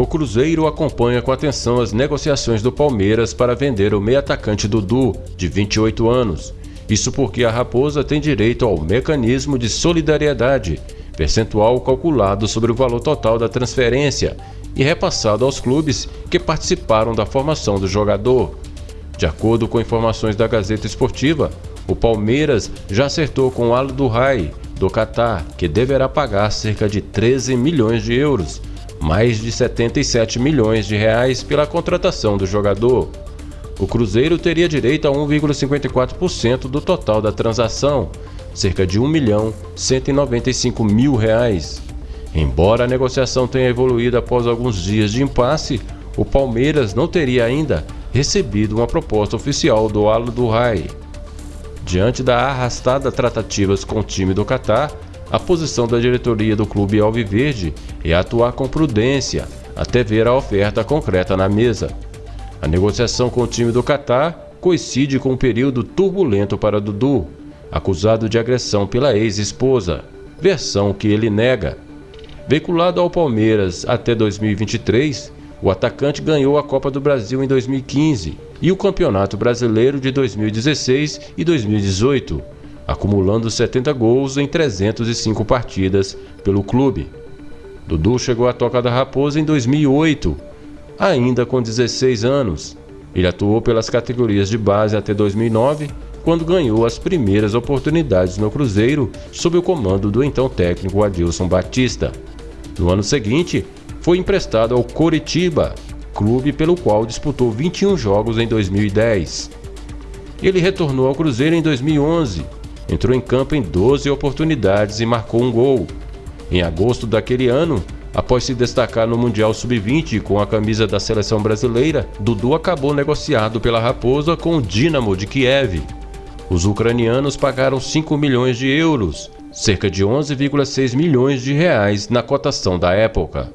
O Cruzeiro acompanha com atenção as negociações do Palmeiras para vender o meio-atacante Dudu, de 28 anos. Isso porque a Raposa tem direito ao mecanismo de solidariedade, percentual calculado sobre o valor total da transferência e repassado aos clubes que participaram da formação do jogador. De acordo com informações da Gazeta Esportiva, o Palmeiras já acertou com o Al Duhai, do Catar, que deverá pagar cerca de 13 milhões de euros mais de 77 milhões de reais pela contratação do jogador. O Cruzeiro teria direito a 1,54% do total da transação, cerca de 1 milhão 195 mil reais. Embora a negociação tenha evoluído após alguns dias de impasse, o Palmeiras não teria ainda recebido uma proposta oficial do Al Duhai. Diante da arrastada tratativas com o time do Catar, a posição da diretoria do clube Alviverde é atuar com prudência até ver a oferta concreta na mesa. A negociação com o time do Catar coincide com um período turbulento para Dudu, acusado de agressão pela ex-esposa, versão que ele nega. Veiculado ao Palmeiras até 2023, o atacante ganhou a Copa do Brasil em 2015 e o Campeonato Brasileiro de 2016 e 2018 acumulando 70 gols em 305 partidas pelo clube. Dudu chegou à Toca da Raposa em 2008, ainda com 16 anos. Ele atuou pelas categorias de base até 2009, quando ganhou as primeiras oportunidades no Cruzeiro sob o comando do então técnico Adilson Batista. No ano seguinte, foi emprestado ao Coritiba, clube pelo qual disputou 21 jogos em 2010. Ele retornou ao Cruzeiro em 2011 entrou em campo em 12 oportunidades e marcou um gol. Em agosto daquele ano, após se destacar no Mundial Sub-20 com a camisa da seleção brasileira, Dudu acabou negociado pela Raposa com o Dinamo de Kiev. Os ucranianos pagaram 5 milhões de euros, cerca de 11,6 milhões de reais na cotação da época.